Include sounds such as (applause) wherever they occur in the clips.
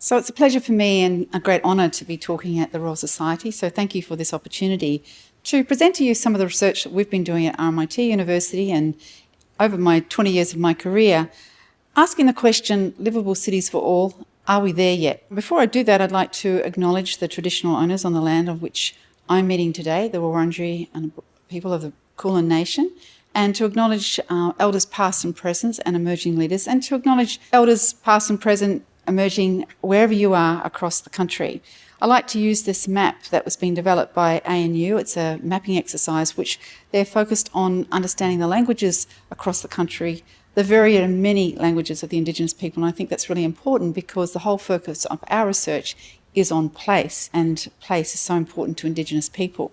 So it's a pleasure for me and a great honour to be talking at the Royal Society. So thank you for this opportunity to present to you some of the research that we've been doing at RMIT University and over my 20 years of my career, asking the question, livable cities for all, are we there yet? Before I do that, I'd like to acknowledge the traditional owners on the land of which I'm meeting today, the Wurundjeri and people of the Kulin Nation, and to acknowledge uh, elders past and present and emerging leaders, and to acknowledge elders past and present emerging wherever you are across the country. I like to use this map that was being developed by ANU. It's a mapping exercise which they're focused on understanding the languages across the country the very many languages of the Indigenous people. And I think that's really important because the whole focus of our research is on place, and place is so important to Indigenous people.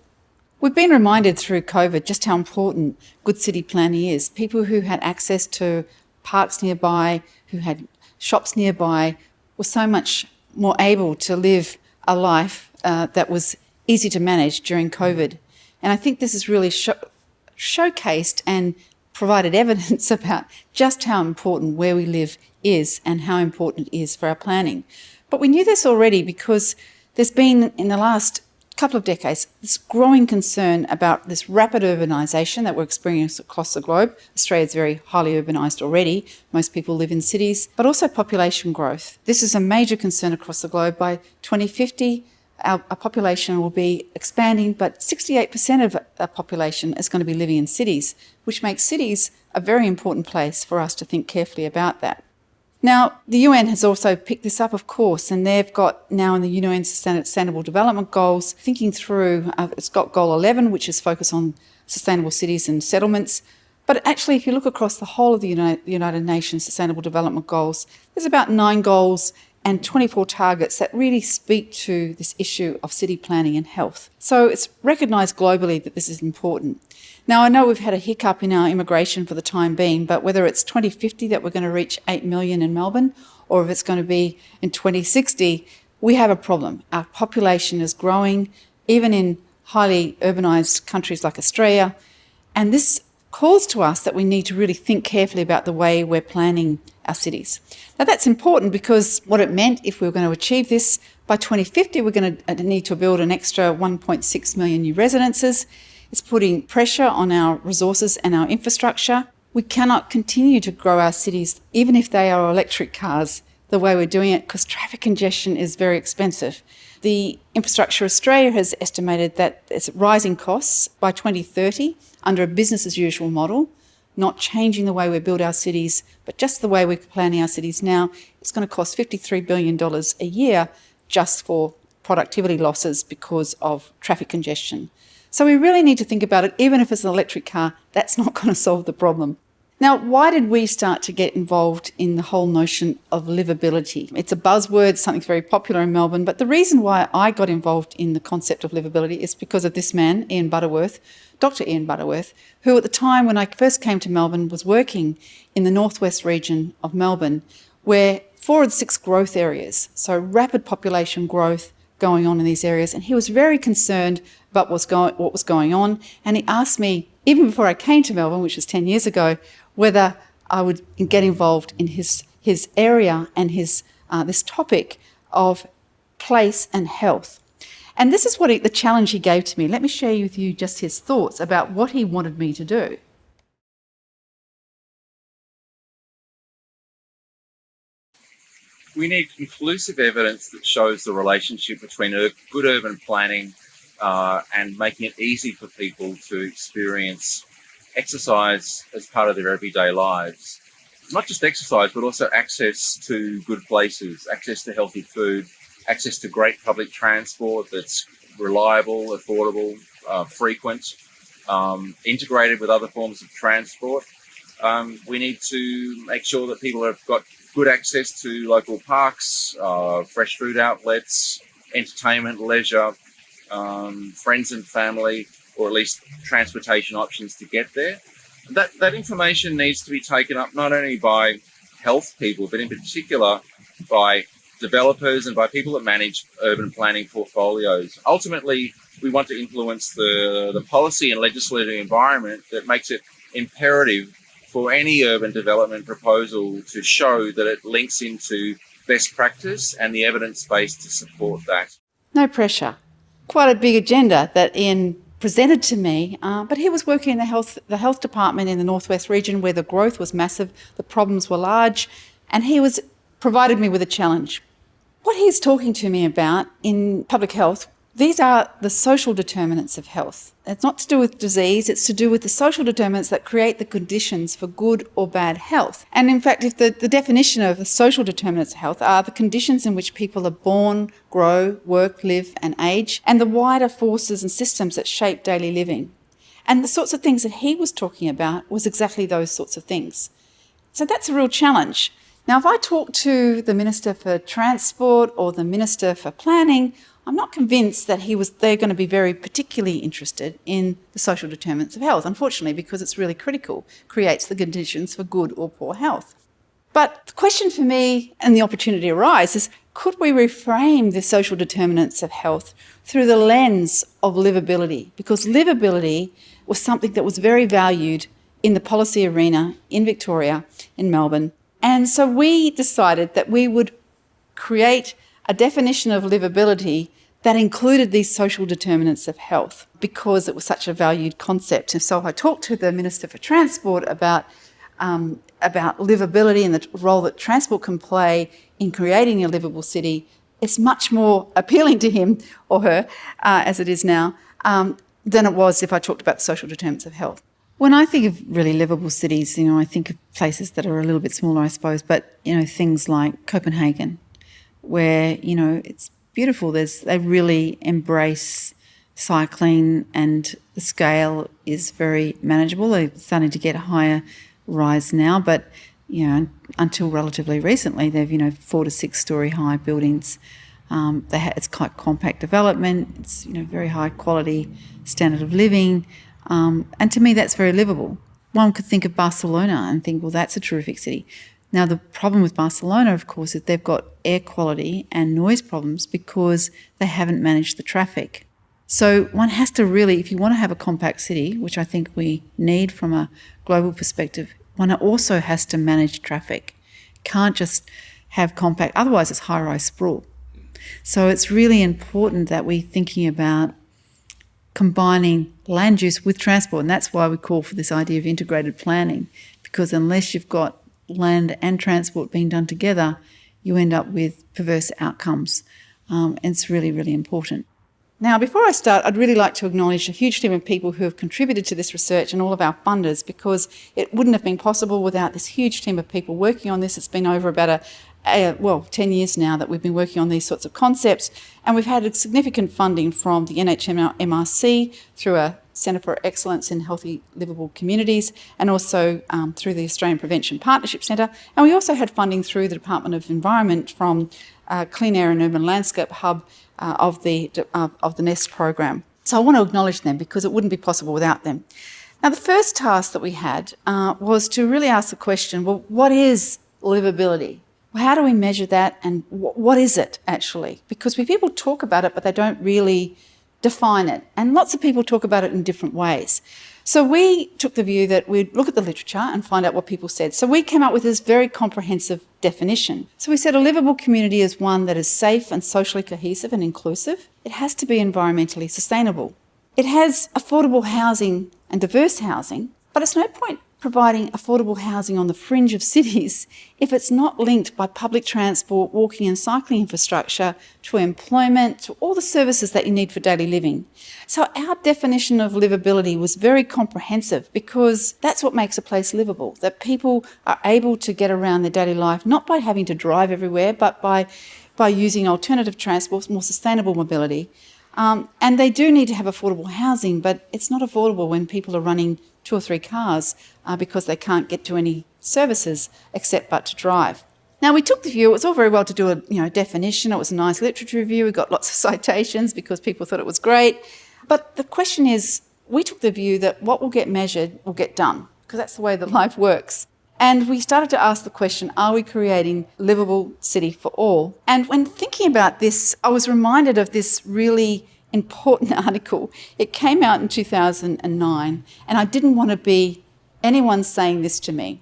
We've been reminded through COVID just how important good city planning is. People who had access to parks nearby, who had shops nearby, were so much more able to live a life uh, that was easy to manage during COVID. And I think this is really showcased and provided evidence (laughs) about just how important where we live is and how important it is for our planning. But we knew this already because there's been, in the last couple of decades, this growing concern about this rapid urbanisation that we're experiencing across the globe. Australia is very highly urbanised already. Most people live in cities, but also population growth. This is a major concern across the globe. By 2050, our, our population will be expanding, but 68% of our population is going to be living in cities, which makes cities a very important place for us to think carefully about that. Now, the UN has also picked this up, of course, and they've got now in the UN Sustainable Development Goals, thinking through, uh, it's got Goal 11, which is focused on sustainable cities and settlements. But actually, if you look across the whole of the United Nations Sustainable Development Goals, there's about nine goals and 24 targets that really speak to this issue of city planning and health. So it's recognised globally that this is important. Now, I know we've had a hiccup in our immigration for the time being, but whether it's 2050 that we're going to reach 8 million in Melbourne, or if it's going to be in 2060, we have a problem. Our population is growing, even in highly urbanised countries like Australia, and this calls to us that we need to really think carefully about the way we're planning our cities. Now that's important because what it meant if we were going to achieve this, by 2050 we're going to need to build an extra 1.6 million new residences. It's putting pressure on our resources and our infrastructure. We cannot continue to grow our cities, even if they are electric cars, the way we're doing it, because traffic congestion is very expensive. The Infrastructure Australia has estimated that it's rising costs by 2030 under a business as usual model not changing the way we build our cities, but just the way we're planning our cities now, it's going to cost $53 billion a year just for productivity losses because of traffic congestion. So we really need to think about it, even if it's an electric car, that's not going to solve the problem. Now, why did we start to get involved in the whole notion of livability? It's a buzzword, something very popular in Melbourne, but the reason why I got involved in the concept of livability is because of this man, Ian Butterworth, Dr. Ian Butterworth, who at the time when I first came to Melbourne was working in the northwest region of Melbourne, where four of the six growth areas, so rapid population growth going on in these areas, and he was very concerned about what's going, what was going on, and he asked me, even before I came to Melbourne, which was 10 years ago, whether I would get involved in his, his area and his, uh, this topic of place and health. And this is what he, the challenge he gave to me. Let me share with you just his thoughts about what he wanted me to do. We need conclusive evidence that shows the relationship between good urban planning uh, and making it easy for people to experience exercise as part of their everyday lives. Not just exercise, but also access to good places, access to healthy food, access to great public transport that's reliable, affordable, uh, frequent, um, integrated with other forms of transport. Um, we need to make sure that people have got good access to local parks, uh, fresh food outlets, entertainment, leisure, um, friends and family, or at least transportation options to get there. That, that information needs to be taken up not only by health people, but in particular by developers and by people that manage urban planning portfolios. Ultimately, we want to influence the, the policy and legislative environment that makes it imperative for any urban development proposal to show that it links into best practice and the evidence base to support that. No pressure. Quite a big agenda that Ian presented to me, uh, but he was working in the health, the health department in the Northwest region where the growth was massive, the problems were large, and he was provided me with a challenge. What he's talking to me about in public health these are the social determinants of health. It's not to do with disease, it's to do with the social determinants that create the conditions for good or bad health. And in fact, if the, the definition of the social determinants of health are the conditions in which people are born, grow, work, live, and age, and the wider forces and systems that shape daily living. And the sorts of things that he was talking about was exactly those sorts of things. So that's a real challenge. Now, if I talk to the Minister for Transport or the Minister for Planning, I'm not convinced that he was they're going to be very particularly interested in the social determinants of health, unfortunately, because it's really critical, creates the conditions for good or poor health. But the question for me and the opportunity arises, could we reframe the social determinants of health through the lens of livability? Because livability was something that was very valued in the policy arena in Victoria, in Melbourne. And so we decided that we would create a definition of livability that included these social determinants of health because it was such a valued concept. And so I talked to the Minister for Transport about, um, about livability and the role that transport can play in creating a livable city. It's much more appealing to him or her, uh, as it is now, um, than it was if I talked about the social determinants of health. When I think of really livable cities, you know, I think of places that are a little bit smaller, I suppose, but, you know, things like Copenhagen, where, you know, it's beautiful. There's they really embrace cycling and the scale is very manageable. They're starting to get a higher rise now, but you know, until relatively recently, they've you know four to six story high buildings. Um, ha- it's quite compact development. It's you know very high quality standard of living, um, and to me that's very livable. One could think of Barcelona and think, well, that's a terrific city. Now, the problem with Barcelona, of course, is they've got air quality and noise problems because they haven't managed the traffic. So one has to really, if you want to have a compact city, which I think we need from a global perspective, one also has to manage traffic. Can't just have compact, otherwise it's high-rise sprawl. So it's really important that we're thinking about combining land use with transport, and that's why we call for this idea of integrated planning, because unless you've got land and transport being done together, you end up with perverse outcomes. Um, and it's really, really important. Now, before I start, I'd really like to acknowledge a huge team of people who have contributed to this research and all of our funders because it wouldn't have been possible without this huge team of people working on this. It's been over about a, a, well, 10 years now that we've been working on these sorts of concepts and we've had significant funding from the NHMRC through a Centre for Excellence in Healthy Livable Communities and also um, through the Australian Prevention Partnership Centre. And we also had funding through the Department of Environment from uh, Clean Air and Urban Landscape Hub uh, of, the, uh, of the NESP program. So I want to acknowledge them because it wouldn't be possible without them. Now, the first task that we had uh, was to really ask the question, well, what is livability? How do we measure that and what is it actually? Because we, people talk about it, but they don't really define it. And lots of people talk about it in different ways. So we took the view that we'd look at the literature and find out what people said. So we came up with this very comprehensive definition. So we said a livable community is one that is safe and socially cohesive and inclusive. It has to be environmentally sustainable. It has affordable housing and diverse housing, but it's no point providing affordable housing on the fringe of cities if it's not linked by public transport, walking and cycling infrastructure to employment, to all the services that you need for daily living. So our definition of livability was very comprehensive because that's what makes a place livable, that people are able to get around their daily life, not by having to drive everywhere, but by, by using alternative transport, more sustainable mobility. Um, and they do need to have affordable housing, but it's not affordable when people are running two or three cars uh, because they can't get to any services except but to drive. Now we took the view, it was all very well to do a you know, definition, it was a nice literature review, we got lots of (laughs) citations because people thought it was great. But the question is, we took the view that what will get measured will get done, because that's the way that life works. And we started to ask the question, are we creating livable city for all? And when thinking about this, I was reminded of this really important (laughs) article. It came out in 2009, and I didn't want to be anyone saying this to me.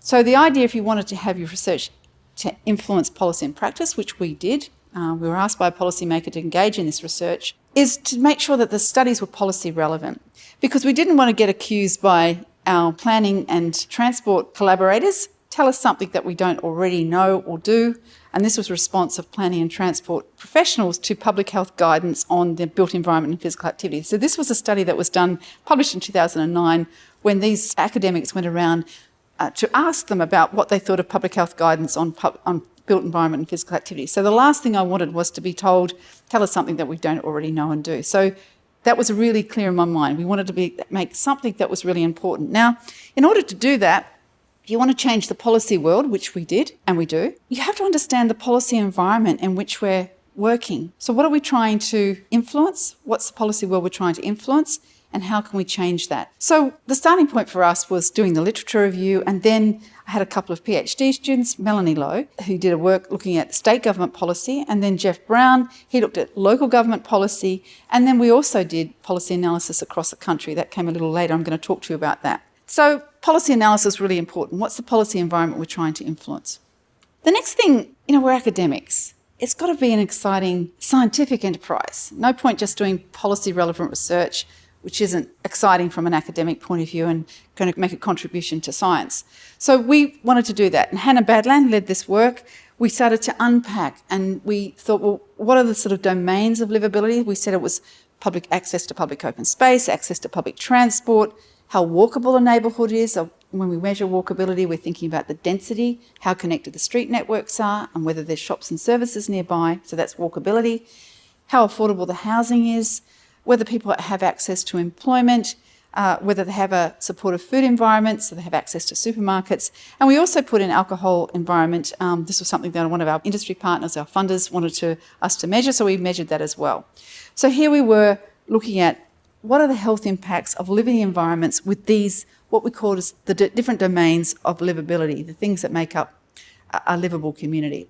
So the idea, if you wanted to have your research to influence policy and practice, which we did. Uh, we were asked by a policymaker to engage in this research, is to make sure that the studies were policy relevant. Because we didn't want to get accused by our planning and transport collaborators tell us something that we don't already know or do. And this was a response of planning and transport professionals to public health guidance on the built environment and physical activity. So this was a study that was done, published in 2009, when these academics went around uh, to ask them about what they thought of public health guidance on, on built environment and physical activity. So the last thing I wanted was to be told, tell us something that we don't already know and do. So that was really clear in my mind. We wanted to be, make something that was really important. Now, in order to do that, if you want to change the policy world, which we did and we do, you have to understand the policy environment in which we're working. So what are we trying to influence? What's the policy world we're trying to influence? And how can we change that? So the starting point for us was doing the literature review and then I had a couple of PhD students, Melanie Lowe, who did a work looking at state government policy, and then Jeff Brown, he looked at local government policy, and then we also did policy analysis across the country. That came a little later. I'm going to talk to you about that. So policy analysis is really important. What's the policy environment we're trying to influence? The next thing, you know, we're academics. It's got to be an exciting scientific enterprise. No point just doing policy relevant research, which isn't exciting from an academic point of view and going to make a contribution to science. So we wanted to do that. And Hannah Badland led this work. We started to unpack and we thought, well, what are the sort of domains of livability? We said it was public access to public open space, access to public transport, how walkable a neighbourhood is. When we measure walkability, we're thinking about the density, how connected the street networks are, and whether there's shops and services nearby. So that's walkability. How affordable the housing is, whether people have access to employment, uh, whether they have a supportive food environment, so they have access to supermarkets. And we also put in alcohol environment. Um, this was something that one of our industry partners, our funders, wanted to, us to measure, so we measured that as well. So here we were looking at what are the health impacts of living environments with these, what we call as the different domains of livability, the things that make up a, a livable community.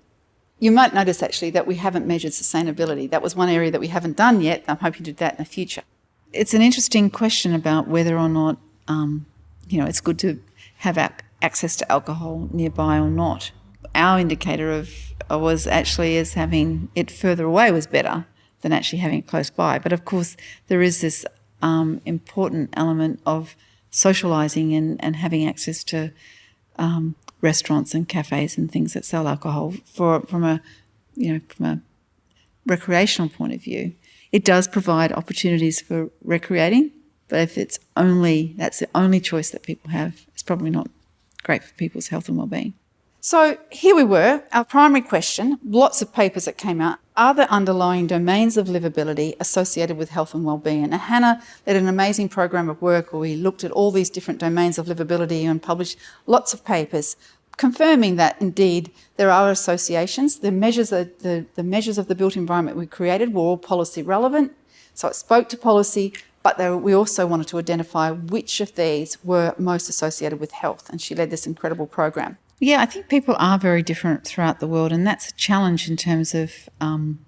You might notice actually that we haven't measured sustainability. That was one area that we haven't done yet. I'm hoping to do that in the future. It's an interesting question about whether or not, um, you know, it's good to have access to alcohol nearby or not. Our indicator of was actually as having it further away was better than actually having it close by. But of course, there is this um, important element of socialising and, and having access to um, restaurants and cafes and things that sell alcohol for from a you know from a recreational point of view. It does provide opportunities for recreating, but if it's only that's the only choice that people have, it's probably not great for people's health and well-being. So here we were, our primary question, lots of papers that came out, are the underlying domains of livability associated with health and well-being? And Hannah led an amazing program of work where we looked at all these different domains of livability and published lots of papers confirming that indeed there are associations. The measures, the, the, the measures of the built environment we created were all policy relevant, so it spoke to policy, but we also wanted to identify which of these were most associated with health, and she led this incredible program. Yeah, I think people are very different throughout the world, and that's a challenge in terms of um,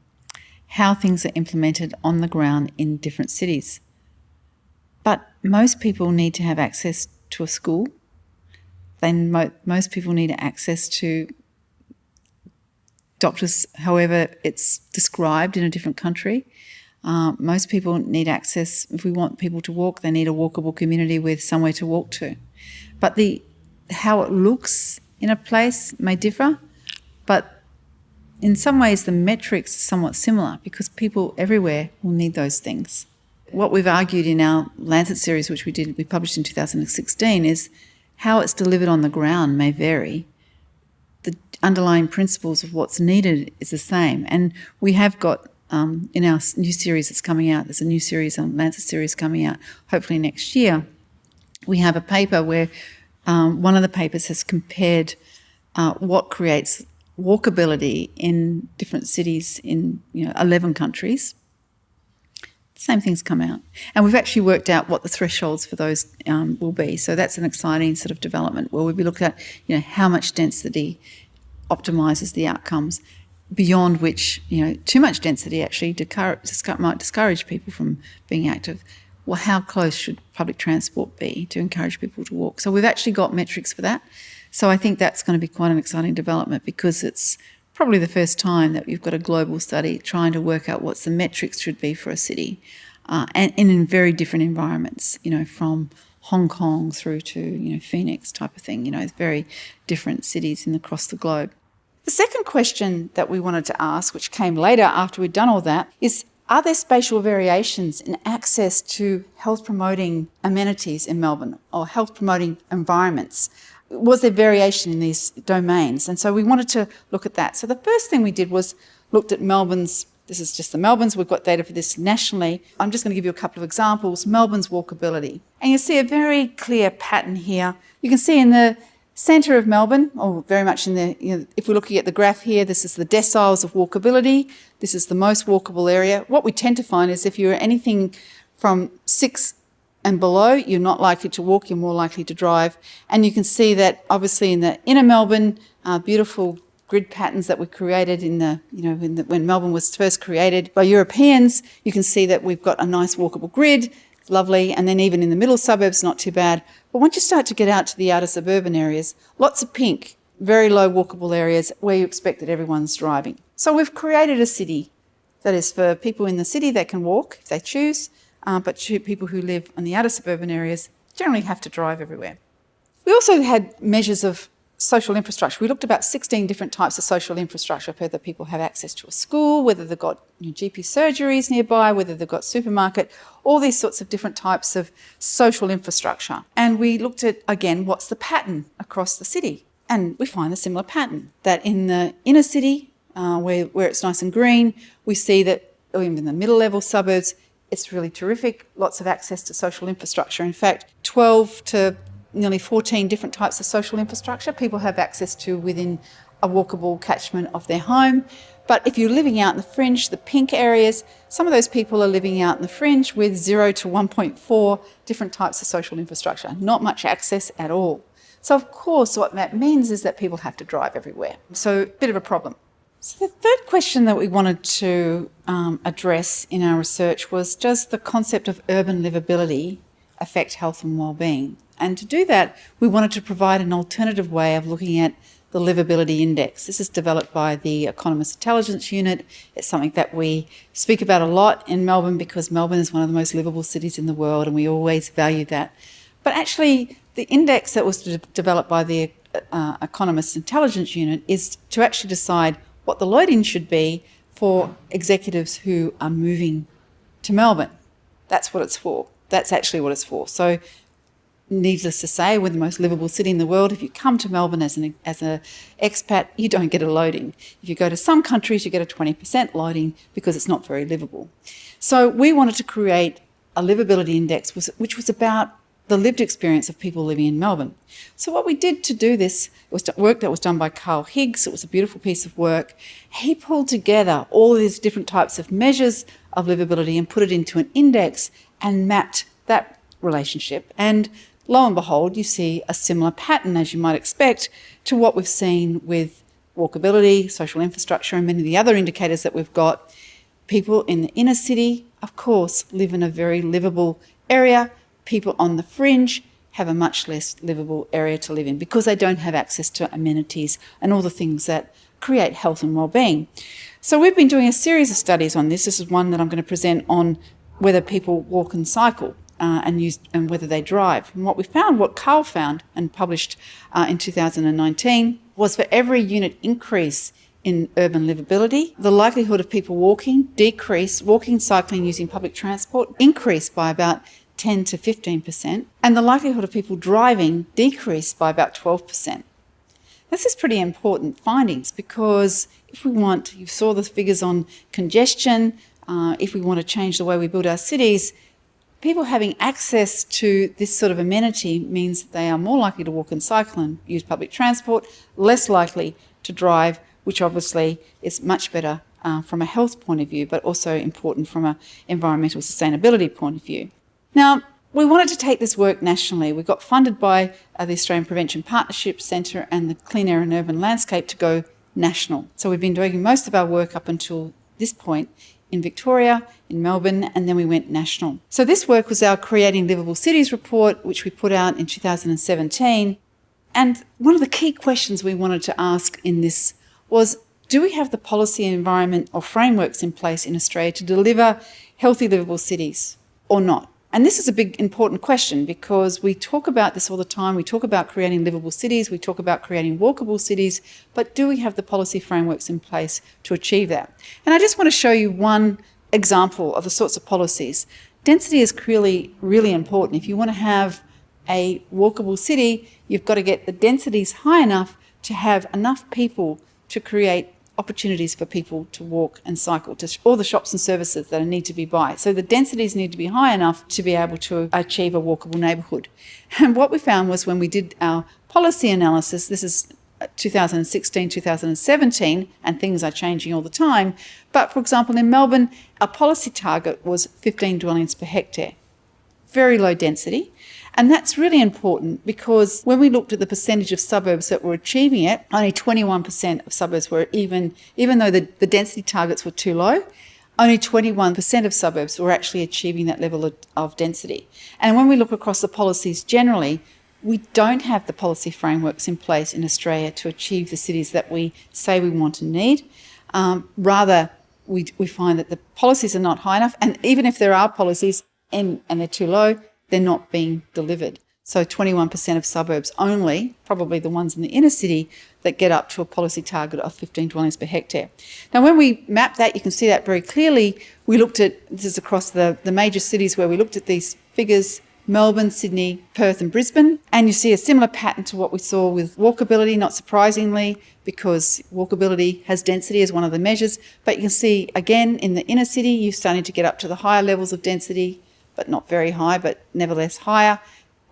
how things are implemented on the ground in different cities. But most people need to have access to a school. Then mo most people need access to doctors, however it's described in a different country. Uh, most people need access, if we want people to walk, they need a walkable community with somewhere to walk to. But the how it looks in a place may differ, but in some ways the metrics are somewhat similar because people everywhere will need those things. What we've argued in our Lancet series, which we did, we published in 2016, is how it's delivered on the ground may vary. The underlying principles of what's needed is the same. And we have got um, in our new series that's coming out, there's a new series, a Lancet series coming out hopefully next year. We have a paper where um, one of the papers has compared uh, what creates walkability in different cities in you know 11 countries. Same things come out. And we've actually worked out what the thresholds for those um, will be. So that's an exciting sort of development where we'll be looking at you know how much density optimises the outcomes beyond which, you know, too much density actually might discourage people from being active well, how close should public transport be to encourage people to walk? So we've actually got metrics for that. So I think that's going to be quite an exciting development because it's probably the first time that we've got a global study trying to work out what the metrics should be for a city uh, and, and in very different environments, you know, from Hong Kong through to, you know, Phoenix type of thing, you know, very different cities in across the globe. The second question that we wanted to ask, which came later after we'd done all that, is are there spatial variations in access to health promoting amenities in Melbourne or health promoting environments? was there variation in these domains? And so we wanted to look at that. So the first thing we did was looked at Melbourne's, this is just the Melbourne's, we've got data for this nationally. I'm just going to give you a couple of examples. Melbourne's walkability. And you see a very clear pattern here. You can see in the centre of Melbourne, or very much in the, you know, if we're looking at the graph here, this is the deciles of walkability. This is the most walkable area. What we tend to find is if you're anything from six and below, you're not likely to walk, you're more likely to drive. And you can see that obviously in the inner Melbourne, uh, beautiful grid patterns that were created in the, you know, the, when Melbourne was first created by Europeans, you can see that we've got a nice walkable grid, lovely. And then even in the middle suburbs, not too bad. But once you start to get out to the outer suburban areas, lots of pink, very low walkable areas where you expect that everyone's driving. So we've created a city that is for people in the city that can walk if they choose, uh, but people who live in the outer suburban areas generally have to drive everywhere. We also had measures of social infrastructure. We looked about 16 different types of social infrastructure, whether people have access to a school, whether they've got GP surgeries nearby, whether they've got supermarket, all these sorts of different types of social infrastructure. And we looked at, again, what's the pattern across the city? And we find a similar pattern, that in the inner city, uh, where, where it's nice and green, we see that, even in the middle level suburbs, it's really terrific, lots of access to social infrastructure. In fact, 12 to nearly 14 different types of social infrastructure people have access to within a walkable catchment of their home. But if you're living out in the fringe, the pink areas, some of those people are living out in the fringe with 0 to 1.4 different types of social infrastructure, not much access at all. So of course what that means is that people have to drive everywhere. So a bit of a problem. So the third question that we wanted to um, address in our research was does the concept of urban livability affect health and well-being? And to do that, we wanted to provide an alternative way of looking at the livability index. This is developed by the Economist Intelligence Unit. It's something that we speak about a lot in Melbourne because Melbourne is one of the most livable cities in the world and we always value that. But actually, the index that was de developed by the uh, Economist Intelligence Unit is to actually decide what the loading should be for executives who are moving to Melbourne. That's what it's for. That's actually what it's for. So needless to say, we're the most livable city in the world. If you come to Melbourne as an as a expat, you don't get a loading. If you go to some countries, you get a 20% loading because it's not very livable. So we wanted to create a livability index which was about the lived experience of people living in Melbourne. So what we did to do this was work that was done by Carl Higgs. It was a beautiful piece of work. He pulled together all these different types of measures of livability and put it into an index and mapped that relationship. And lo and behold, you see a similar pattern, as you might expect, to what we've seen with walkability, social infrastructure, and many of the other indicators that we've got. People in the inner city, of course, live in a very livable area people on the fringe have a much less livable area to live in because they don't have access to amenities and all the things that create health and well-being. So we've been doing a series of studies on this. This is one that I'm going to present on whether people walk and cycle uh, and use and whether they drive. And what we found, what Carl found and published uh, in 2019, was for every unit increase in urban livability, the likelihood of people walking decreased, walking, cycling, using public transport increased by about 10 to 15%, and the likelihood of people driving decreased by about 12%. This is pretty important findings because if we want, you saw the figures on congestion, uh, if we want to change the way we build our cities, people having access to this sort of amenity means that they are more likely to walk and cycle and use public transport, less likely to drive, which obviously is much better uh, from a health point of view, but also important from an environmental sustainability point of view. Now, we wanted to take this work nationally. We got funded by uh, the Australian Prevention Partnership Centre and the Clean Air and Urban Landscape to go national. So we've been doing most of our work up until this point in Victoria, in Melbourne, and then we went national. So this work was our Creating Livable Cities report, which we put out in 2017. And one of the key questions we wanted to ask in this was do we have the policy environment or frameworks in place in Australia to deliver healthy, livable cities or not? And this is a big important question because we talk about this all the time. We talk about creating livable cities, we talk about creating walkable cities, but do we have the policy frameworks in place to achieve that? And I just want to show you one example of the sorts of policies. Density is clearly really important. If you want to have a walkable city, you've got to get the densities high enough to have enough people to create opportunities for people to walk and cycle to all the shops and services that need to be by. So the densities need to be high enough to be able to achieve a walkable neighbourhood. (laughs) And what we found was when we did our policy analysis, this is uh, 2016, 2017, and things are changing all the time. But for example, in Melbourne, our policy target was 15 dwellings per hectare. Very low density. And that's really important because when we looked at the percentage of suburbs that were achieving it, only 21% of suburbs were even, even though the, the density targets were too low, only 21% of suburbs were actually achieving that level of, of, density. And when we look across the policies generally, we don't have the policy frameworks in place in Australia to achieve the cities that we say we want and need. Um, rather, we, we find that the policies are not high enough. And even if there are policies and, and they're too low, they're not being delivered. So 21% of suburbs only, probably the ones in the inner city, that get up to a policy target of 15 dwellings per hectare. Now, when we map that, you can see that very clearly. We looked at, this is across the, the major cities where we looked at these figures, Melbourne, Sydney, Perth and Brisbane. And you see a similar pattern to what we saw with walkability, not surprisingly, because walkability has density as one of the measures. But you can see, again, in the inner city, you're starting to get up to the higher levels of density but not very high, but nevertheless higher.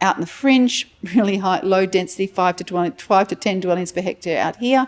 Out in the fringe, (laughs) really high, low density, 5 to, 20, 5 to 10 dwellings per hectare out here.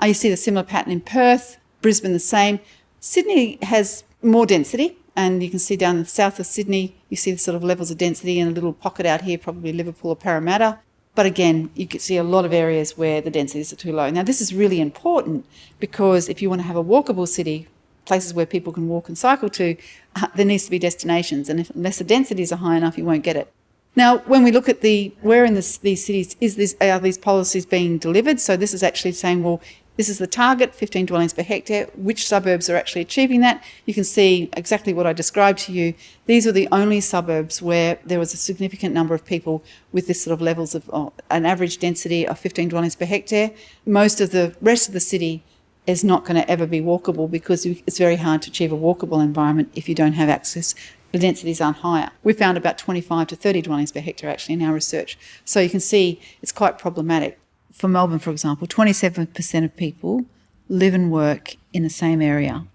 Uh, you see the similar pattern in Perth, Brisbane the same. Sydney has more density, and you can see down the south of Sydney, you see the sort of levels of density in a little pocket out here, probably Liverpool or Parramatta. But again, you can see a lot of areas where the densities are too low. Now, this is really important because if you want to have a walkable city, places where people can walk and cycle to, uh, there needs to be destinations. And if, unless the densities are high enough, you won't get it. Now, when we look at the where in this, these cities is this are these policies being delivered? So this is actually saying, well, this is the target, 15 dwellings per hectare. Which suburbs are actually achieving that? You can see exactly what I described to you. These are the only suburbs where there was a significant number of people with this sort of levels of uh, an average density of 15 dwellings per hectare. Most of the rest of the city is not going to ever be walkable because it's very hard to achieve a walkable environment if you don't have access. The densities aren't higher. We found about 25 to 30 dwellings per hectare actually in our research. So you can see it's quite problematic. For Melbourne, for example, 27% of people live and work in the same area.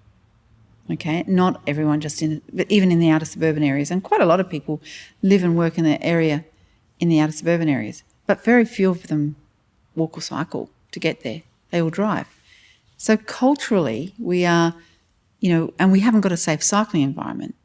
Okay, not everyone just in, but even in the outer suburban areas. And quite a lot of people live and work in the area, in the outer suburban areas. But very few of them walk or cycle to get there. They all drive. So culturally, we are, you know, and we haven't got a safe cycling environment.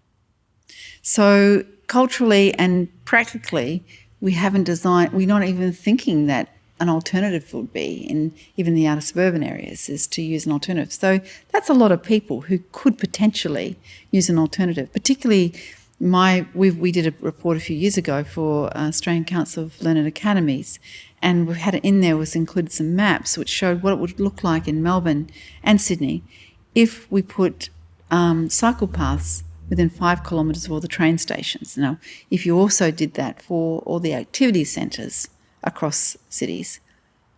So culturally and practically, we haven't designed, we're not even thinking that an alternative would be in even the outer suburban areas is to use an alternative. So that's a lot of people who could potentially use an alternative, particularly my we we did a report a few years ago for uh, Australian Council of Learned Academies, and we had it in there was included some maps which showed what it would look like in Melbourne and Sydney if we put um, cycle paths within five kilometres of all the train stations. Now, if you also did that for all the activity centres across cities,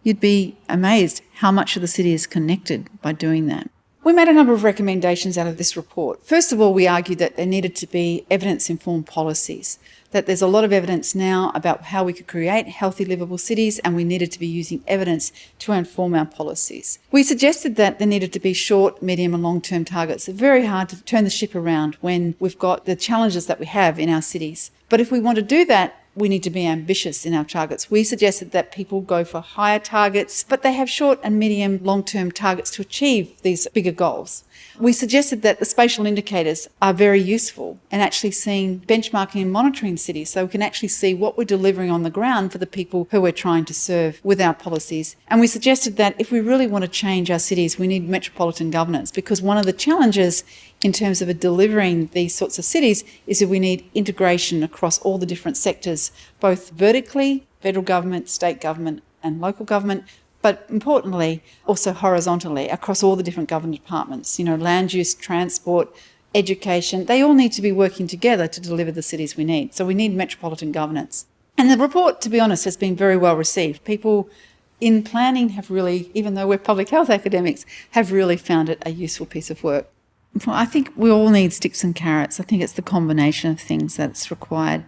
you'd be amazed how much of the city is connected by doing that. We made a number of recommendations out of this report. First of all, we argued that there needed to be evidence-informed policies, that there's a lot of evidence now about how we could create healthy, livable cities, and we needed to be using evidence to inform our policies. We suggested that there needed to be short, medium and long-term targets. It's very hard to turn the ship around when we've got the challenges that we have in our cities. But if we want to do that, we need to be ambitious in our targets. We suggested that people go for higher targets, but they have short and medium long-term targets to achieve these bigger goals. We suggested that the spatial indicators are very useful and actually seeing benchmarking and monitoring cities so we can actually see what we're delivering on the ground for the people who we're trying to serve with our policies. And we suggested that if we really want to change our cities, we need metropolitan governance because one of the challenges in terms of delivering these sorts of cities is that we need integration across all the different sectors, both vertically, federal government, state government and local government, but importantly, also horizontally across all the different government departments, you know, land use, transport, education, they all need to be working together to deliver the cities we need. So we need metropolitan governance. And the report, to be honest, has been very well received. People in planning have really, even though we're public health academics, have really found it a useful piece of work. I think we all need sticks and carrots. I think it's the combination of things that's required.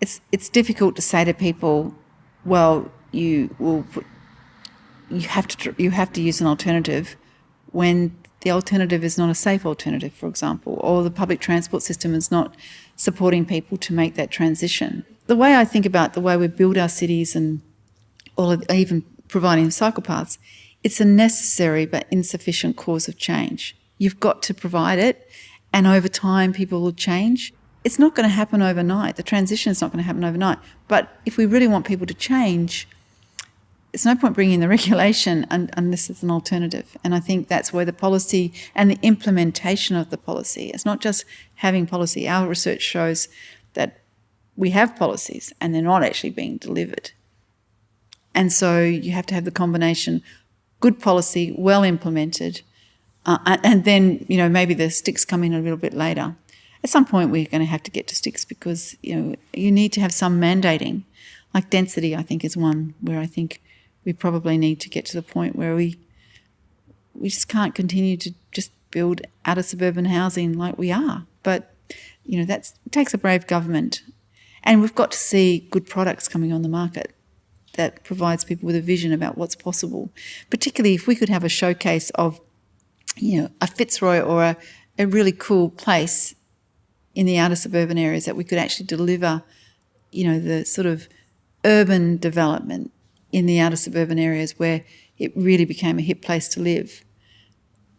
It's it's difficult to say to people, well, you will you have to you have to use an alternative when the alternative is not a safe alternative, for example, or the public transport system is not supporting people to make that transition. The way I think about the way we build our cities and all of, even providing cycle paths, it's a necessary but insufficient cause of change. You've got to provide it, and over time, people will change. It's not going to happen overnight. The transition is not going to happen overnight. But if we really want people to change, it's no point bringing in the (laughs) regulation unless it's an alternative. And I think that's where the policy and the implementation of the policy, it's not just having policy. Our research shows that we have policies and they're not actually being delivered. And so you have to have the combination good policy, well implemented, uh, and then, you know, maybe the sticks come in a little bit later. At some point, we're going to have to get to sticks because, you know, you need to have some mandating. Like density, I think, is one where I think we probably need to get to the point where we we just can't continue to just build outer suburban housing like we are. But you know, that takes a brave government, and we've got to see good products coming on the market that provides people with a vision about what's possible. Particularly if we could have a showcase of, you know, a Fitzroy or a, a really cool place in the outer suburban areas that we could actually deliver, you know, the sort of urban development in the outer suburban areas where it really became a hip place to live,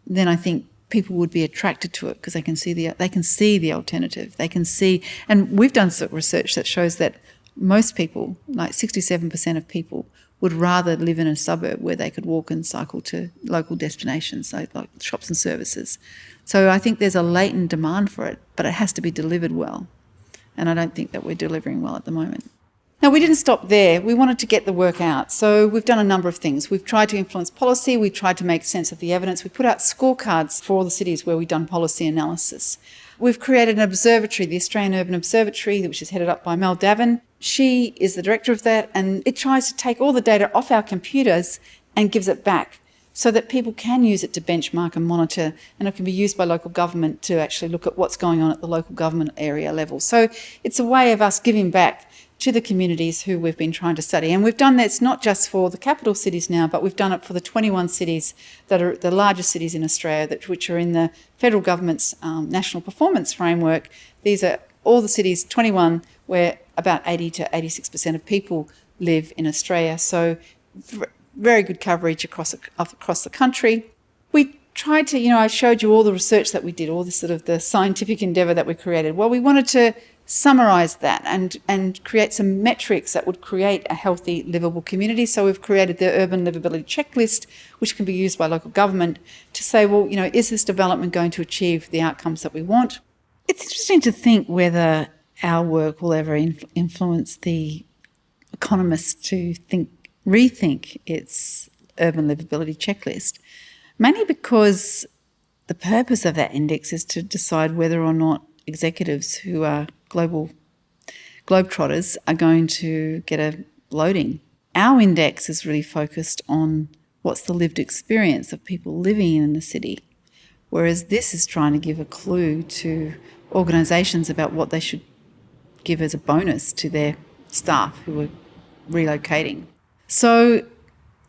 then I think people would be attracted to it because they can see the they can see the alternative. They can see, and we've done some research that shows that most people, like 67% of people, would rather live in a suburb where they could walk and cycle to local destinations, like, like shops and services. So I think there's a latent demand for it, but it has to be delivered well. And I don't think that we're delivering well at the moment. Now, we didn't stop there. We wanted to get the work out. So we've done a number of things. We've tried to influence policy. We've tried to make sense of the evidence. We put out scorecards for all the cities where we've done policy analysis. We've created an observatory, the Australian Urban Observatory, which is headed up by Mel Davern. She is the director of that, and it tries to take all the data off our computers and gives it back so that people can use it to benchmark and monitor, and it can be used by local government to actually look at what's going on at the local government area level. So it's a way of us giving back to the communities who we've been trying to study. And we've done that not just for the capital cities now, but we've done it for the 21 cities that are the largest cities in Australia, that, which are in the federal government's um, national performance framework. These are all the cities, 21, where about 80 to 86% of people live in Australia. So very good coverage across, across the country. Tried to, you know, I showed you all the research that we did, all the sort of the scientific endeavour that we created. Well, we wanted to summarize that and, and create some metrics that would create a healthy, livable community. So we've created the urban livability checklist, which can be used by local government to say, well, you know, is this development going to achieve the outcomes that we want? It's interesting to think whether our work will ever inf influence the economists to think, rethink its urban livability checklist, mainly because the purpose of that index is to decide whether or not executives who are global globetrotters are going to get a loading. Our index is really focused on what's the lived experience of people living in the city, whereas this is trying to give a clue to organisations about what they should give as a bonus to their staff who are relocating. So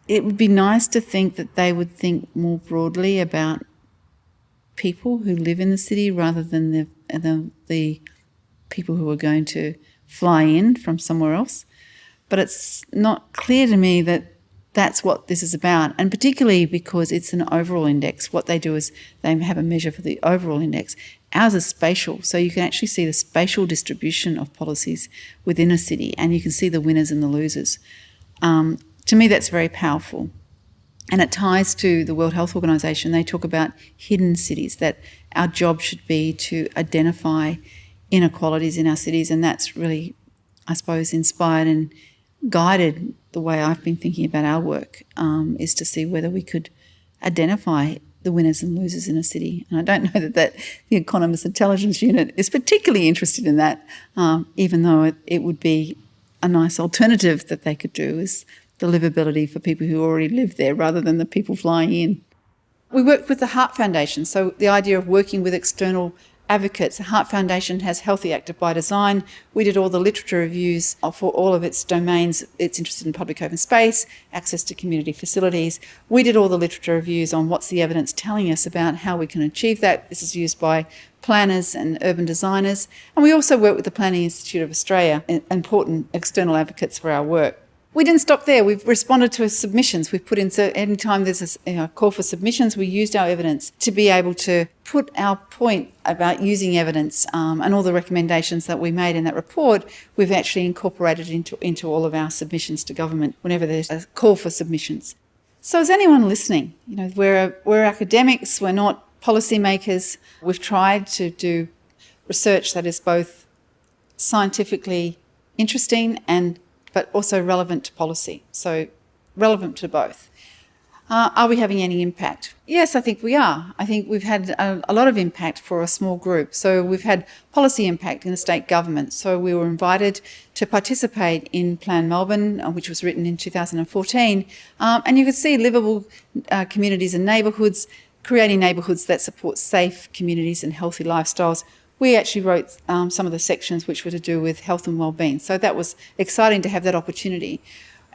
it would be nice to think that they would think more broadly about people who live in the city rather than the, the, the people who are going to fly in from somewhere else. But it's not clear to me that that's what this is about, and particularly because it's an overall index. What they do is they have a measure for the overall index. Ours is spatial, so you can actually see the spatial distribution of policies within a city, and you can see the winners and the losers. Um, to me, that's very powerful. And it ties to the World Health Organization. They talk about hidden cities, that our job should be to identify inequalities in our cities, and that's really, I suppose, inspired and guided the way I've been thinking about our work um, is to see whether we could identify the winners and losers in a city. And I don't (laughs) know that, that the Economist Intelligence Unit is particularly interested in that, um, even though it, it would be a nice alternative that they could do is the livability for people who already live there rather than the people flying in. We worked with the Heart Foundation, so the idea of working with external advocates. The Heart Foundation has Healthy Active by Design. We did all the literature reviews for all of its domains. It's interested in public open space, access to community facilities. We did all the literature reviews on what's the evidence telling us about how we can achieve that. This is used by planners and urban designers. And we also work with the Planning Institute of Australia, important external advocates for our work. We didn't stop there. We've responded to submissions. We've put in, so anytime there's a you know, call for submissions, we used our evidence to be able to put our point about using evidence um, and all the recommendations that we made in that report, we've actually incorporated into, into all of our submissions to government whenever there's a call for submissions. So is anyone listening? You know, we're, we're academics, we're not policymakers. We've tried to do research that is both scientifically interesting and but also relevant to policy. So relevant to both. Uh, are we having any impact? Yes, I think we are. I think we've had a, a, lot of impact for a small group. So we've had policy impact in the state government. So we were invited to participate in Plan Melbourne, uh, which was written in 2014. Um, and you could see livable uh, communities and neighbourhoods, creating neighbourhoods that support safe communities and healthy lifestyles we actually wrote um, some of the sections which were to do with health and well-being. So that was exciting to have that opportunity.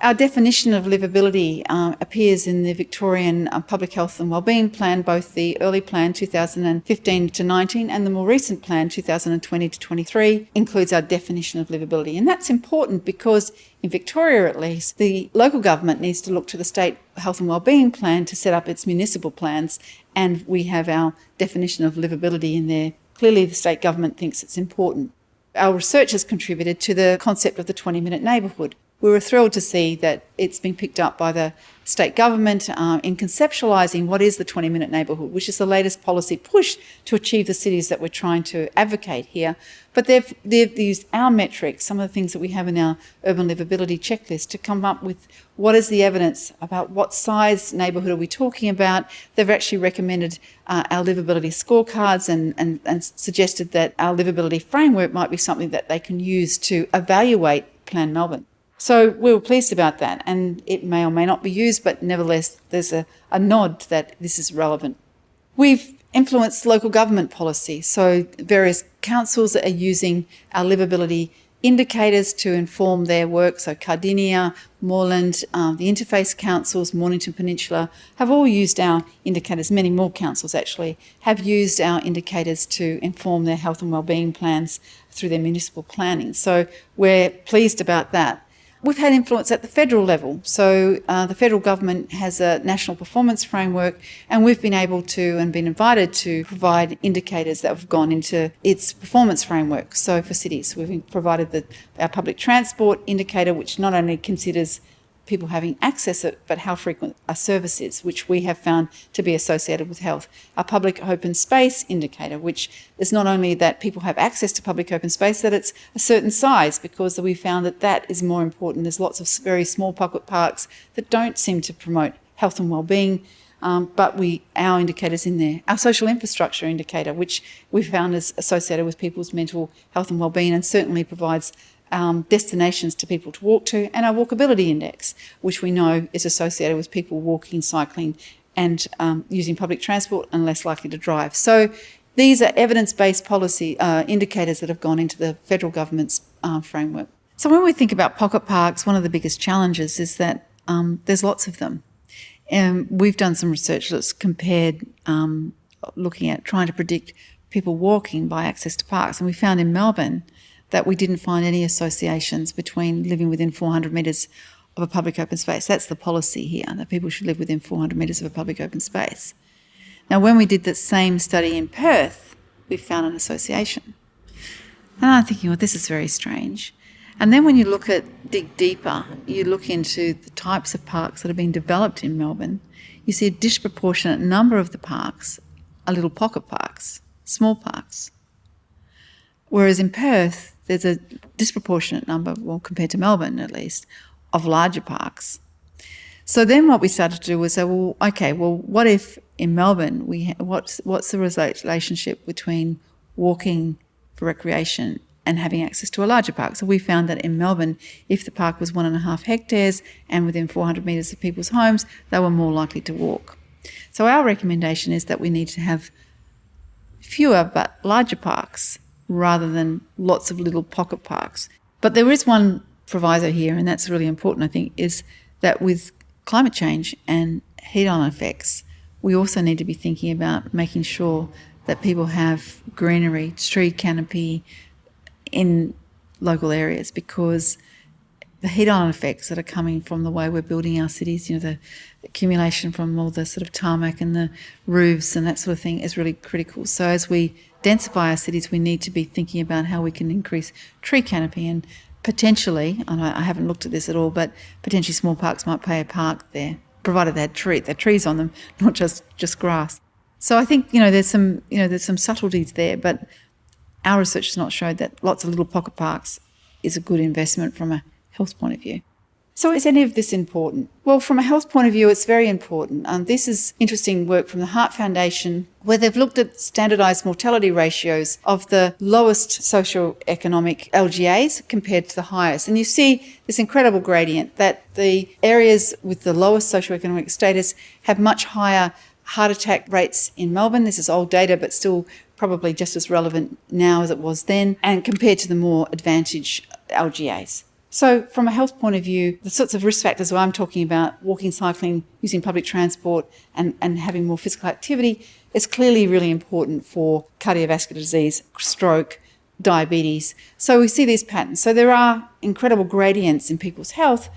Our definition of livability uh, appears in the Victorian uh, Public Health and Wellbeing Plan, both the early plan 2015 to 19 and the more recent plan 2020 to 23 includes our definition of livability. And that's important because in Victoria at least, the local government needs to look to the state health and wellbeing plan to set up its municipal plans and we have our definition of livability in there Clearly the state government thinks it's important. Our research has contributed to the concept of the 20 minute neighbourhood. We were thrilled to see that it's been picked up by the state government uh, in conceptualising what is the 20 minute neighbourhood, which is the latest policy push to achieve the cities that we're trying to advocate here. But they've, they've used our metrics, some of the things that we have in our urban livability checklist, to come up with what is the evidence about what size neighbourhood are we talking about. They've actually recommended uh, our livability scorecards and, and, and suggested that our livability framework might be something that they can use to evaluate Plan Melbourne. So we were pleased about that, and it may or may not be used, but nevertheless, there's a, a nod that this is relevant. We've influenced local government policy, so various councils are using our livability indicators to inform their work. So Cardinia, Moreland, uh, the interface councils, Mornington Peninsula have all used our indicators. Many more councils actually have used our indicators to inform their health and wellbeing plans through their municipal planning. So we're pleased about that. We've had influence at the federal level. So uh, the federal government has a national performance framework and we've been able to and been invited to provide indicators that have gone into its performance framework. So for cities, we've provided the, our public transport indicator, which not only considers people having access it, but how frequent a service is, which we have found to be associated with health. A public open space indicator, which is not only that people have access to public open space, that it's a certain size, because we found that that is more important. There's lots of very small pocket parks that don't seem to promote health and well-being, um, but we our indicators in there. Our social infrastructure indicator, which we found is associated with people's mental health and well-being and certainly provides um, destinations to people to walk to, and our walkability index, which we know is associated with people walking, cycling, and um, using public transport and less likely to drive. So these are evidence-based policy uh, indicators that have gone into the federal government's uh, framework. So when we think about pocket parks, one of the biggest challenges is that um, there's lots of them. And we've done some research that's compared um, looking at trying to predict people walking by access to parks. And we found in Melbourne, that we didn't find any associations between living within 400 metres of a public open space. That's the policy here, that people should live within 400 metres of a public open space. Now, when we did the same study in Perth, we found an association. And I'm thinking, well, this is very strange. And then when you look at, dig deeper, you look into the types of parks that are being developed in Melbourne, you see a disproportionate number of the parks are little pocket parks, small parks. Whereas in Perth, there's a disproportionate number, well, compared to Melbourne at least, of larger parks. So then what we started to do was say, well, okay, well, what if in Melbourne, we what's, what's the relationship between walking for recreation and having access to a larger park. So we found that in Melbourne, if the park was one and a half hectares and within 400 metres of people's homes, they were more likely to walk. So our recommendation is that we need to have fewer but larger parks rather than lots of little pocket parks. But there is one proviso here, and that's really important, I think, is that with climate change and heat island effects, we also need to be thinking about making sure that people have greenery, tree canopy in local areas because the heat island effects that are coming from the way we're building our cities, you know, the accumulation from all the sort of tarmac and the roofs and that sort of thing is really critical. So as we densify our cities, we need to be thinking about how we can increase tree canopy and potentially, and I haven't looked at this at all, but potentially small parks might play a part there, provided they had tree, they trees on them, (laughs) not just just grass. So I think you know there's some you know there's some subtleties there, but our research has not showed that lots of little pocket parks is a good investment from a health point of view. So is any of this important? Well, from a health point of view, it's very important. And this is interesting work from the Heart Foundation, where they've looked at standardized mortality ratios of the lowest socioeconomic LGAs compared to the highest. And you see this incredible gradient that the areas with the lowest socioeconomic status have much higher heart attack rates in Melbourne. This is old data, but still probably just as relevant now as it was then, and compared to the more advantaged LGAs. So, from a health point of view, the sorts of risk factors I'm talking about, walking, cycling, using public transport, and, and having more physical activity, is clearly really important for cardiovascular disease, stroke, diabetes. So, we see these patterns. So, there are incredible gradients in people's health,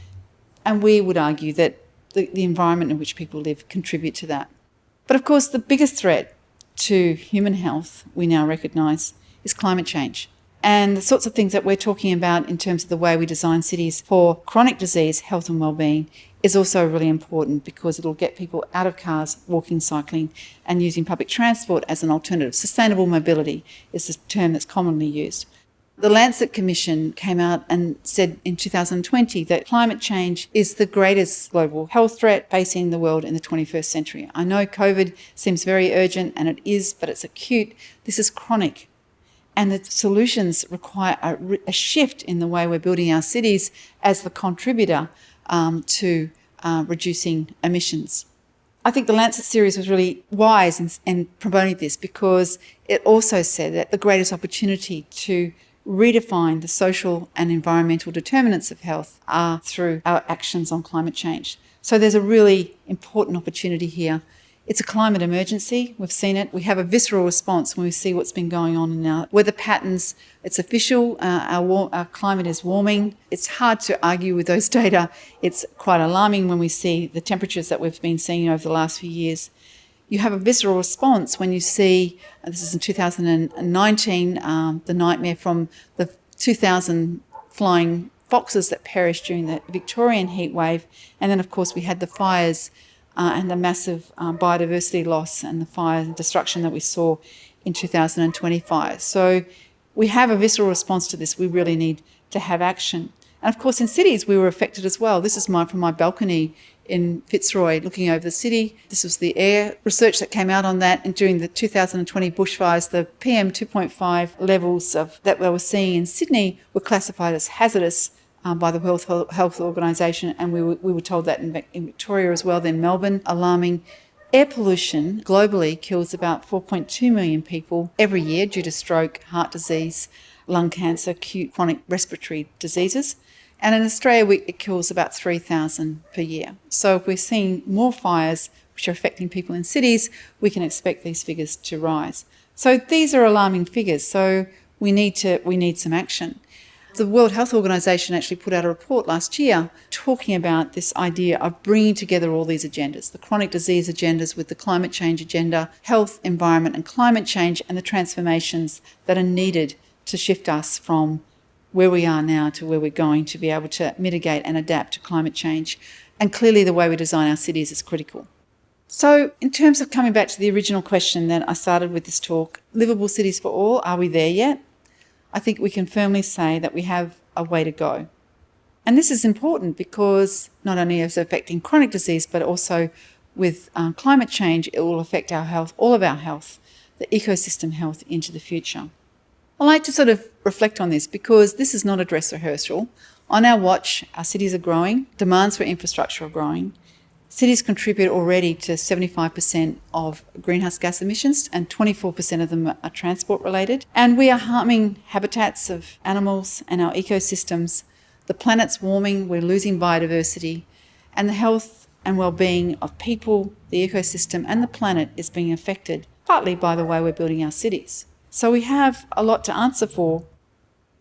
and we would argue that the, the environment in which people live contribute to that. But of course, the biggest threat to human health, we now recognise, is climate change. And the sorts of things that we're talking about in terms of the way we design cities for chronic disease, health and well-being is also really important because it'll get people out of cars, walking, cycling and using public transport as an alternative. Sustainable mobility is the term that's commonly used. The Lancet Commission came out and said in 2020 that climate change is the greatest global health threat facing the world in the 21st century. I know COVID seems very urgent and it is, but it's acute. This is chronic and the solutions require a, a, shift in the way we're building our cities as the contributor um, to uh, reducing emissions. I think the Lancet series was really wise in, in promoting this because it also said that the greatest opportunity to redefine the social and environmental determinants of health are through our actions on climate change. So there's a really important opportunity here it's a climate emergency. We've seen it. We have a visceral response when we see what's been going on in our weather patterns. It's official. Uh, our, our, climate is warming. It's hard to argue with those (laughs) data. It's quite alarming when we see the temperatures that we've been seeing over the last few years. You have a visceral response when you see, uh, this is in 2019, um, the nightmare from the 2000 flying foxes that perished during the Victorian heat wave. And then, of course, we had the fires uh, and the massive um, biodiversity loss and the fire and destruction that we saw in 2025. So we have a visceral response to this. We really need to have action. And of course, in cities, we were affected as well. This is mine from my balcony in Fitzroy, looking over the city. This was the air research that came out on that. And during the 2020 bushfires, the PM 2.5 levels of that we were seeing in Sydney were classified as hazardous um, by the World Health Organization, and we were, we were told that in, in Victoria as well, then Melbourne, alarming. Air pollution globally kills about 4.2 million people every year due to stroke, heart disease, lung cancer, acute chronic respiratory diseases. And in Australia, we, it kills about 3,000 per year. So if we're seeing more fires which are affecting people in cities, we can expect these figures to rise. So these are alarming figures. So we need to we need some action. The World Health Organization actually put out a report last year talking about this idea of bringing together all these agendas, the chronic disease agendas with the climate change agenda, health, environment and climate change and the transformations that are needed to shift us from where we are now to where we're going to be able to mitigate and adapt to climate change. And clearly the way we design our cities is critical. So in terms of coming back to the original question that I started with this talk, livable cities for all, are we there yet? I think we can firmly say that we have a way to go. And this is important because not only is it affecting chronic disease, but also with um, climate change, it will affect our health, all of our health, the ecosystem health into the future. I like to sort of reflect on this because this is not a dress rehearsal. On our watch, our cities are growing, demands for infrastructure are growing. Cities contribute already to 75% of greenhouse gas emissions and 24% of them are transport related. And we are harming habitats of animals and our ecosystems. The planet's warming, we're losing biodiversity, and the health and well-being of people, the ecosystem and the planet is being affected, partly by the way we're building our cities. So we have a lot to answer for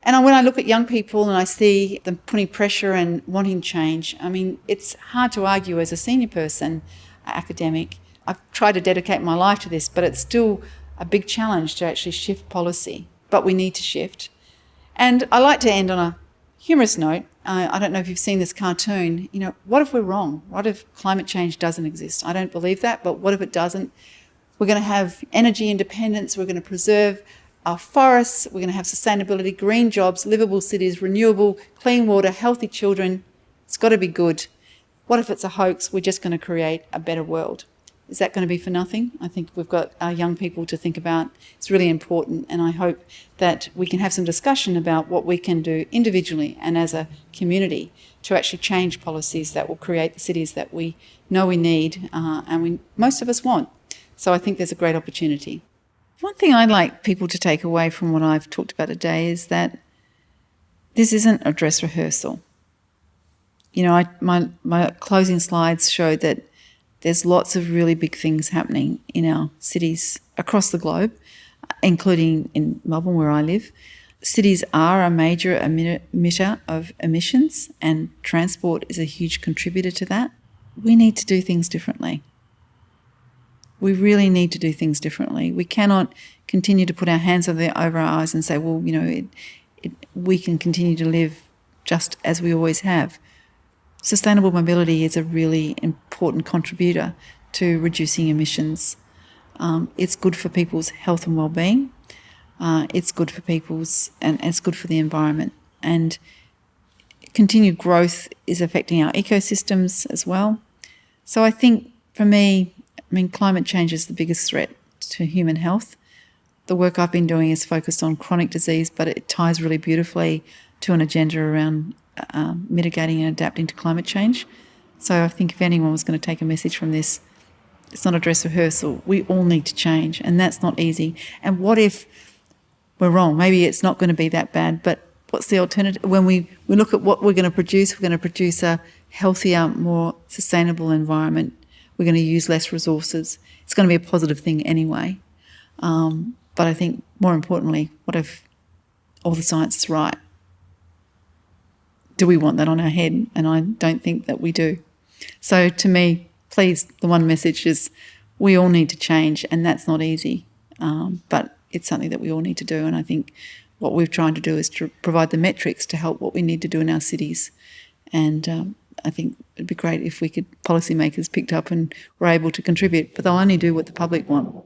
and when I look at young people and I see them putting pressure and wanting change, I mean, it's hard to argue as a senior person, academic. I've tried to dedicate my life to this, but it's still a big challenge to actually shift policy. But we need to shift. And I like to end on a humorous note. Uh, I don't know if you've seen this cartoon. You know, what if we're wrong? What if climate change doesn't exist? I don't believe that, but what if it doesn't? We're going to have energy independence. We're going to preserve our forests, we're going to have sustainability, green jobs, livable cities, renewable, clean water, healthy children. It's got to be good. What if it's a hoax? We're just going to create a better world. Is that going to be for nothing? I think we've got our young people to think about. It's really important, and I hope that we can have some discussion about what we can do individually and as a community to actually change policies that will create the cities that we know we need uh, and we most of us want. So I think there's a great opportunity. One thing I'd like people to take away from what I've talked about today is that this isn't a dress rehearsal. You know, I, my, my closing slides showed that there's lots of really big things happening in our cities across the globe, including in Melbourne, where I live. Cities are a major emitter of emissions, and transport is a huge contributor to that. We need to do things differently. We really need to do things differently. We cannot continue to put our hands over, our eyes and say, well, you know, it, it, we can continue to live just as we always have. Sustainable mobility is a really important contributor to reducing emissions. Um, it's good for people's health and well-being. Uh, it's good for people's, and it's good for the environment. And continued growth is affecting our ecosystems as well. So I think for me, I mean, climate change is the biggest threat to human health. The work I've been doing is focused on chronic disease, but it ties really beautifully to an agenda around uh, mitigating and adapting to climate change. So I think if anyone was going to take a message from this, it's not a dress rehearsal. We all need to change, and that's not easy. And what if we're wrong? Maybe it's not going to be that bad, but what's the alternative? When we, we look at what we're going to produce, we're going to produce a healthier, more sustainable environment we're going to use less resources. It's going to be a positive thing anyway. Um, but I think more importantly, what if all the science is right? Do we want that on our head? And I don't think that we do. So to me, please, the one message is we all need to change, and that's not easy. Um, but it's something that we all need to do. And I think what we're trying to do is to provide the metrics to help what we need to do in our cities. And um, I think it'd be great if we could policymakers picked up and were able to contribute, but they'll only do what the public want.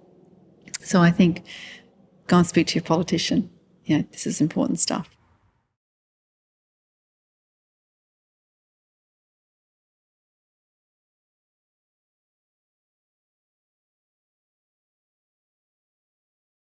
So I think go and speak to your politician. You know, this is important stuff.